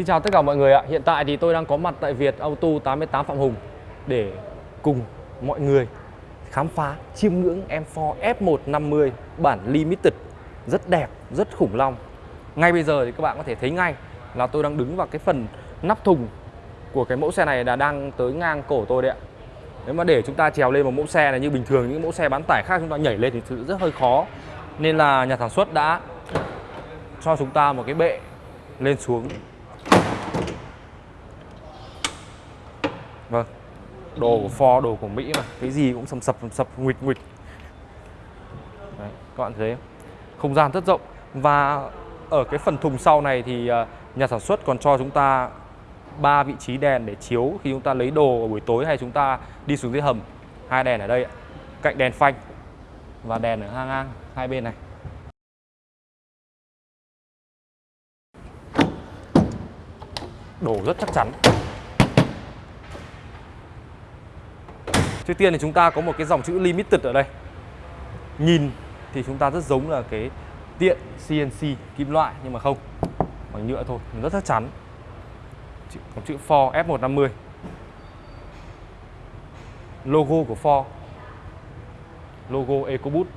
Xin chào tất cả mọi người ạ. Hiện tại thì tôi đang có mặt tại Việt Auto 88 Phạm Hùng để cùng mọi người khám phá chiêm ngưỡng M4 F150 bản Limited rất đẹp, rất khủng long. Ngay bây giờ thì các bạn có thể thấy ngay là tôi đang đứng vào cái phần nắp thùng của cái mẫu xe này là đang tới ngang cổ tôi đấy ạ. Nếu mà để chúng ta trèo lên một mẫu xe này như bình thường những mẫu xe bán tải khác chúng ta nhảy lên thì rất hơi khó. Nên là nhà sản xuất đã cho chúng ta một cái bệ lên xuống Đồ của Ford, đồ của Mỹ mà. Cái gì cũng sầm sập sầm sập nguịch nguịch Đấy, Các bạn thấy không? Không gian rất rộng. Và ở cái phần thùng sau này thì à, nhà sản xuất còn cho chúng ta ba vị trí đèn để chiếu khi chúng ta lấy đồ ở buổi tối hay chúng ta đi xuống dưới hầm. Hai đèn ở đây cạnh đèn phanh và đèn ở ngang ngang hai bên này. Đồ rất chắc chắn. Trước tiên thì chúng ta có một cái dòng chữ Limited ở đây. Nhìn thì chúng ta rất giống là cái tiện CNC kim loại nhưng mà không Bằng nhựa thôi, rất chắc chắn. Có chữ Ford F150 Logo của Ford. Logo EcoBoost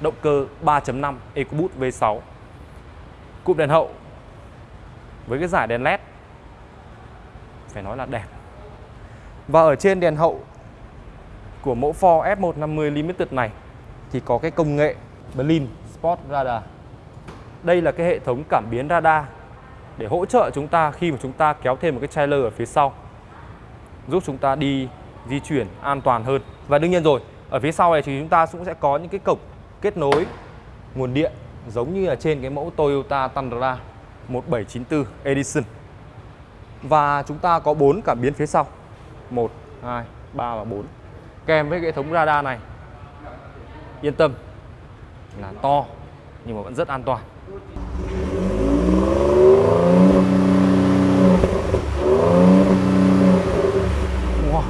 Động cơ 3.5 EcoBoost V6 Cụm đèn hậu Với cái giải đèn LED. Phải nói là đẹp. Và ở trên đèn hậu của mẫu Ford F150 Limited này thì có cái công nghệ Berlin Sport Radar. Đây là cái hệ thống cảm biến radar để hỗ trợ chúng ta khi mà chúng ta kéo thêm một cái trailer ở phía sau giúp chúng ta đi di chuyển an toàn hơn. Và đương nhiên rồi, ở phía sau này thì chúng ta cũng sẽ có những cái cổng kết nối nguồn điện giống như là trên cái mẫu Toyota Tundra 1794 Edition. Và chúng ta có bốn cảm biến phía sau. 1 2 3 và 4 kèm với hệ thống radar này. Yên tâm là to nhưng mà vẫn rất an toàn. Wow.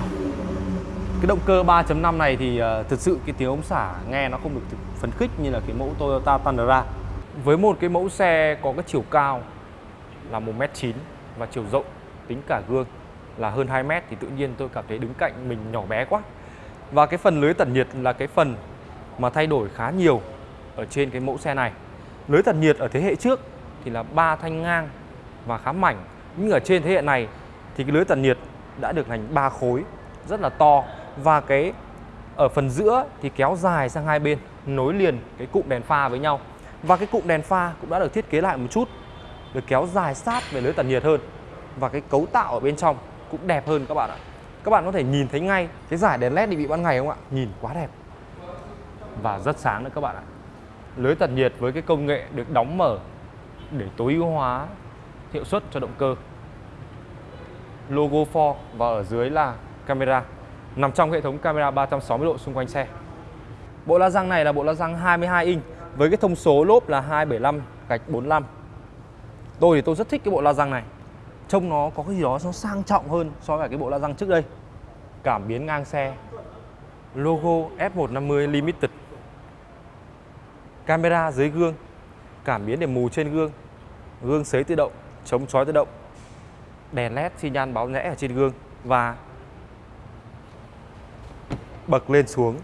cái động cơ 3.5 này thì uh, thực sự cái tiếng ống xả nghe nó không được phấn khích như là cái mẫu Toyota Tundra. Với một cái mẫu xe có cái chiều cao là 1m9 và chiều rộng tính cả gương là hơn 2 mét thì tự nhiên tôi cảm thấy đứng cạnh mình nhỏ bé quá và cái phần lưới tản nhiệt là cái phần mà thay đổi khá nhiều ở trên cái mẫu xe này. Lưới tản nhiệt ở thế hệ trước thì là ba thanh ngang và khá mảnh. Nhưng ở trên thế hệ này thì cái lưới tản nhiệt đã được thành ba khối, rất là to và cái ở phần giữa thì kéo dài sang hai bên, nối liền cái cụm đèn pha với nhau. Và cái cụm đèn pha cũng đã được thiết kế lại một chút, được kéo dài sát về lưới tản nhiệt hơn và cái cấu tạo ở bên trong cũng đẹp hơn các bạn ạ các bạn có thể nhìn thấy ngay cái giải đèn led định vị ban ngày không ạ? Nhìn quá đẹp. Và rất sáng nữa các bạn ạ. Lưới tản nhiệt với cái công nghệ được đóng mở để tối ưu hóa hiệu suất cho động cơ. Logo Ford và ở dưới là camera. Nằm trong hệ thống camera 360 độ xung quanh xe. Bộ la răng này là bộ la răng 22 inch với cái thông số lốp là 275 gạch 45 tôi thì tôi rất thích cái bộ la răng này trông nó có cái gì đó nó sang trọng hơn so với cái bộ la răng trước đây. Cảm biến ngang xe. Logo F150 Limited. Camera dưới gương. Cảm biến để mù trên gương. Gương sấy tự động, chống chói tự động. Đèn led xi nhan báo rẽ ở trên gương và bật lên xuống.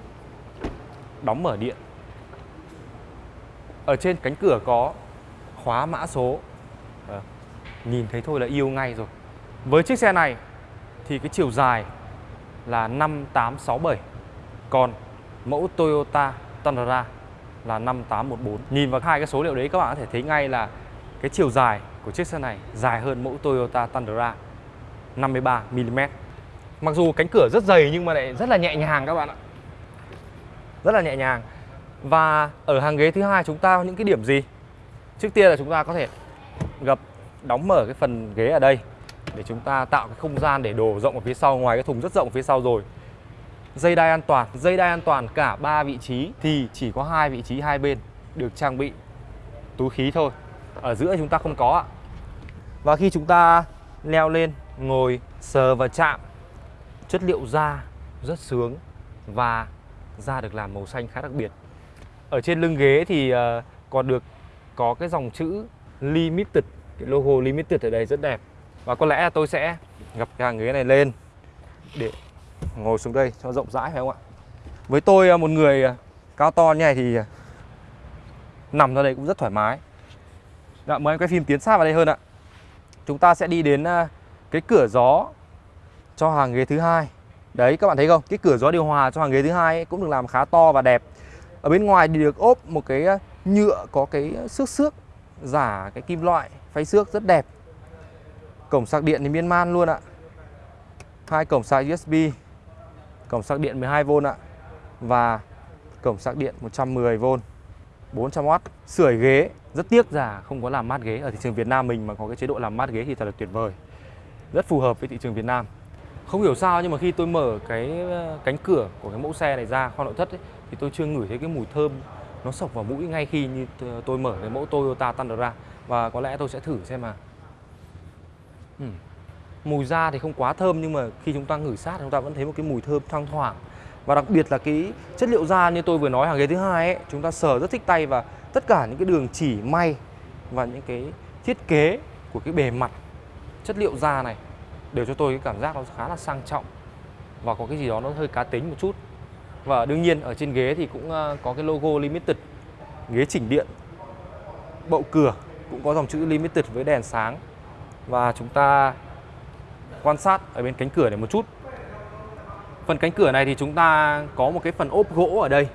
Đóng mở điện. Ở trên cánh cửa có khóa mã số. Ờ nhìn thấy thôi là yêu ngay rồi. Với chiếc xe này thì cái chiều dài là 5867 còn mẫu Toyota Tundra là 5814 nhìn vào hai cái số liệu đấy, các bạn có thể thấy ngay là cái chiều dài của chiếc xe này dài hơn mẫu Toyota Tundra 53mm mặc dù cánh cửa rất dày nhưng mà lại rất là nhẹ nhàng các bạn ạ. Rất là nhẹ nhàng. Và ở hàng ghế thứ hai chúng ta có những cái điểm gì? Trước tiên là chúng ta có thể gập đóng mở cái phần ghế ở đây để chúng ta tạo cái không gian để đồ rộng ở phía sau, ngoài cái thùng rất rộng ở phía sau rồi. Dây đai an toàn, dây đai an toàn cả ba vị trí thì chỉ có hai vị trí hai bên được trang bị túi khí thôi. Ở giữa chúng ta không có ạ. Và khi chúng ta leo lên, ngồi, sờ và chạm, chất liệu da rất sướng và da được làm màu xanh khá đặc biệt. Ở trên lưng ghế thì ờ, còn được có cái dòng chữ limited cái logo limited ở đây rất đẹp Và có lẽ là tôi sẽ gặp cái hàng ghế này lên để ngồi xuống đây cho rộng rãi phải không ạ? Với tôi à, một người à, cao to như này thì à, nằm ra đây cũng rất thoải mái. Dạ, mời em quay phim tiến sát vào đây hơn ạ. Chúng ta sẽ đi đến cái cửa gió cho hàng ghế thứ hai. Đấy các bạn thấy không? Cái cửa gió điều hòa cho hàng ghế thứ hai cũng được làm khá to và đẹp. Ở bên ngoài thì được ốp một cái nhựa có cái xước xước giả cái kim loại phay xước rất đẹp. Cổng sạc điện thì miên man luôn ạ. Hai cổng sạc USB, cổng sạc điện 12V ạ và cổng sạc điện 110V 400W sưởi ghế rất tiếc là không có làm mát ghế. Ở thị trường Việt Nam mình mà có cái chế độ làm mát ghế thì thật là tuyệt vời. Rất phù hợp với thị trường Việt Nam. Không hiểu sao nhưng mà khi tôi mở cái ờ, cánh cửa của cái mẫu xe này ra kho nội thất ấy, thì tôi chưa ngửi thấy cái mùi thơm nó sộc vào mũi ngay khi như tôi mở cái mẫu Toyota Tundra và có lẽ tôi sẽ thử xem mà ừ. mùi da thì không quá thơm nhưng mà khi chúng ta ngửi sát chúng ta vẫn thấy một cái mùi thơm thoang thoảng. Và đặc biệt là cái chất liệu da như tôi vừa nói, hàng ghế thứ hai ấy, chúng ta sờ rất thích tay và tất cả những cái đường chỉ may và những cái thiết kế của cái bề mặt chất liệu da này đều cho tôi cái cảm giác nó khá là sang trọng và có cái gì đó nó hơi cá tính một chút. Và đương nhiên ở trên ghế thì cũng ờ, có cái logo limited, ghế chỉnh điện, bậu cửa cũng có dòng chữ limited với đèn sáng. Và chúng ta quan sát ở bên cánh cửa này một chút. Phần cánh cửa này thì chúng ta có một cái phần ốp gỗ ở đây.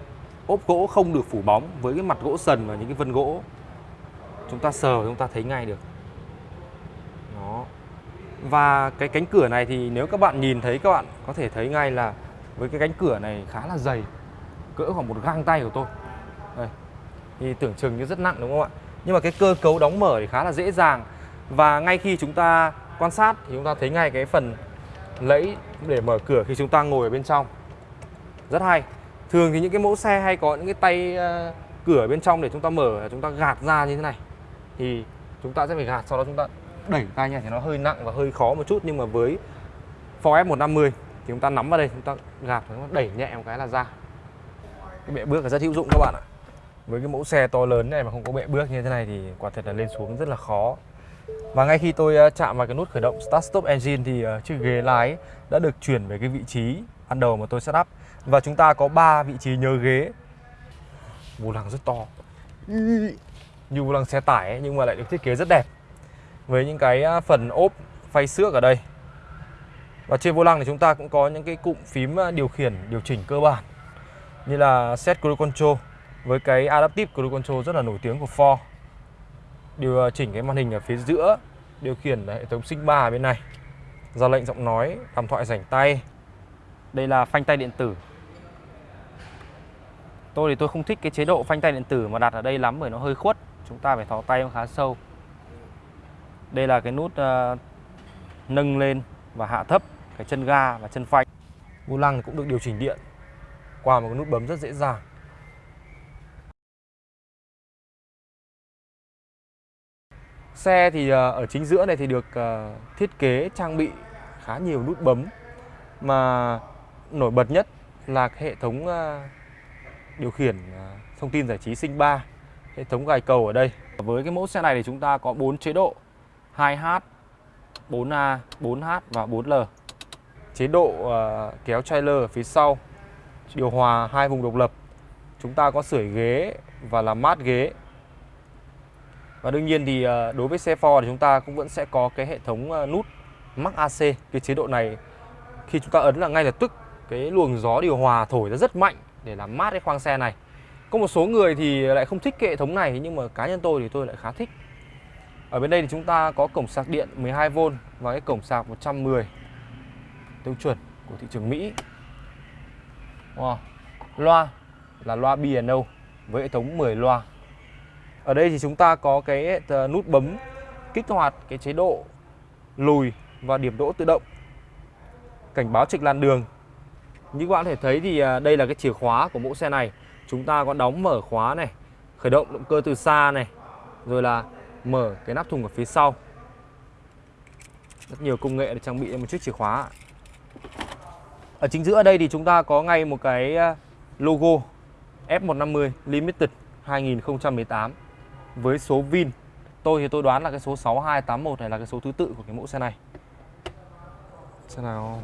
Ốp gỗ không được phủ bóng với cái mặt gỗ sần và những cái vân gỗ. Chúng ta sờ chúng ta thấy ngay được. Đó. Và cái cánh cửa này thì nếu các bạn nhìn thấy, các bạn có thể thấy ngay là Với cái cánh cửa này khá là dày, Cỡ khoảng một găng tay của tôi. Đây. Thì tưởng chừng như rất nặng, đúng không ạ? Nhưng mà cái cơ cấu đóng mở thì khá là dễ dàng Và ngay khi chúng ta quan sát thì chúng ta thấy ngay cái phần lẫy để mở cửa khi chúng ta ngồi ở bên trong rất hay thường thì những cái mẫu xe hay có những cái tay uh, cửa bên trong để chúng ta mở chúng ta gạt ra như thế này thì chúng ta sẽ phải gạt sau đó chúng ta đẩy tay nha thì nó hơi nặng và hơi khó một chút nhưng mà với Ford F150 thì chúng ta nắm vào đây chúng ta gạt chúng ta đẩy nhẹ một cái là ra cái bệ bước là rất hữu dụng các bạn ạ với cái mẫu xe to lớn này mà không có bệ bước như thế này thì quả thật là lên xuống rất là khó và ngay khi tôi ờ, chạm vào cái nút khởi động Start Stop Engine thì ờ, chiếc ghế lái đã được chuyển về cái vị trí ban đầu mà tôi setup và chúng ta có 3 vị trí nhớ ghế. Vô lăng rất to. Như vô lăng xe tải ấy, nhưng mà lại được thiết kế rất đẹp. Với những cái ờ, phần ốp phay xước ở đây. Và trên vô lăng thì chúng ta cũng có những cái cụm phím điều khiển điều chỉnh cơ bản như là Set Cruise Control với cái Adaptive Cruise Control rất là nổi tiếng của Ford. Điều à, chỉnh cái màn hình ở phía giữa điều khiển hệ thống sinh ba bên này. Ra lệnh giọng nói đàm thoại rảnh tay. Đây là phanh tay điện tử. Tôi thì tôi không thích cái chế độ phanh tay điện tử mà đặt ở đây lắm bởi nó hơi khuất. Chúng ta phải thò tay nó khá sâu. Đây là cái nút uh, nâng lên và hạ thấp cái chân ga và chân phanh. Vô lăng cũng được điều chỉnh điện qua một cái nút bấm rất dễ dàng. Xe thì ờ, ở chính giữa này thì được ờ, thiết kế trang bị khá nhiều nút bấm mà nổi bật nhất là hệ thống ờ, điều khiển thông tin giải trí Sinh 3 hệ thống gài cầu ở đây. Với cái mẫu xe này thì chúng ta có 4 chế độ 2H, 4A, 4H và 4L. Chế độ kéo trailer ở phía sau, điều hòa hai vùng độc lập. Chúng ta có sưởi ghế và làm mát ghế và đương nhiên thì ờ, đối với xe Ford thì chúng ta cũng vẫn sẽ có cái hệ thống ờ, nút Max AC. Cái chế độ này khi chúng ta ấn là ngay lập tức cái luồng gió điều hòa thổi ra rất mạnh để làm mát cái khoang xe này. Có một số người thì lại không thích cái hệ thống này, nhưng mà cá nhân tôi thì tôi lại khá thích. Ở bên đây thì chúng ta có cổng sạc điện 12V và cái cổng sạc 110 tiêu chuẩn của thị trường Mỹ. Wow. Loa là loa B&O với hệ thống 10 loa ở đây thì chúng ta có cái ờ, nút bấm kích hoạt cái chế độ lùi và điểm đỗ tự động. Cảnh báo trịch làn đường. Như các bạn có thể thấy thì ờ, đây là cái chìa khóa của mẫu xe này. Chúng ta có đóng mở khóa này, khởi động động cơ từ xa này, rồi là mở cái nắp thùng ở phía sau. Rất nhiều công nghệ để trang bị một chiếc chìa khóa. Ở chính giữa đây thì chúng ta có ngay một cái ờ, logo F150 Limited 2018 với số Vin. Tôi thì tôi đoán là cái số 6281 này là cái số thứ tự của cái mẫu xe này. Xem nào.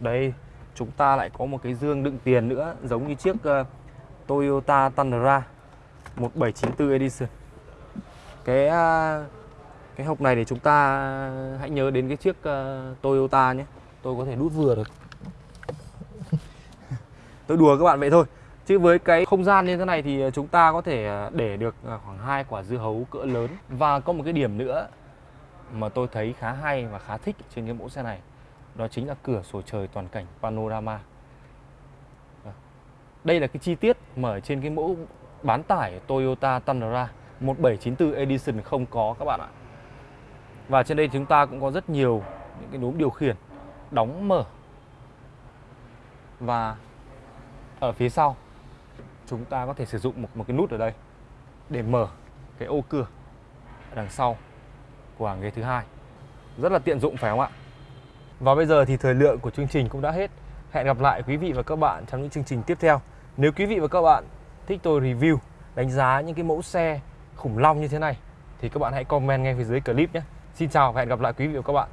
Đây chúng ta lại có một cái dương đựng tiền nữa Giống như chiếc uh, Toyota Tundra 1794 Edition. Cái uh, cái hộp này để chúng ta ờ, hãy nhớ đến cái chiếc uh, Toyota nhé. Tôi có thể đút vừa được. Tôi đùa các bạn vậy thôi. Chứ với cái không gian như thế này thì chúng ta có thể à, để được à, khoảng hai quả dưa hấu cỡ lớn. Và có một cái điểm nữa mà tôi thấy khá hay và khá thích trên cái mẫu xe này, Đó chính là cửa sổ trời toàn cảnh panorama. Đây là cái chi tiết mà ở trên cái mẫu bán tải Toyota Tundra 1794 Edition không có các bạn ạ. Và trên đây chúng ta cũng có rất nhiều những cái núm điều khiển đóng mở. Và ở phía sau chúng ta có thể sử dụng một, một cái nút ở đây để mở cái ô cửa đằng sau của hàng ghế thứ hai. Rất là tiện dụng phải không ạ? Và bây giờ thì thời lượng của chương trình cũng đã hết. Hẹn gặp lại quý vị và các bạn trong những chương trình tiếp theo. Nếu quý vị và các bạn thích tôi review đánh giá những cái mẫu xe khủng long như thế này thì các bạn hãy comment ngay phía dưới clip nhé. Xin chào và hẹn gặp lại quý vị và các bạn.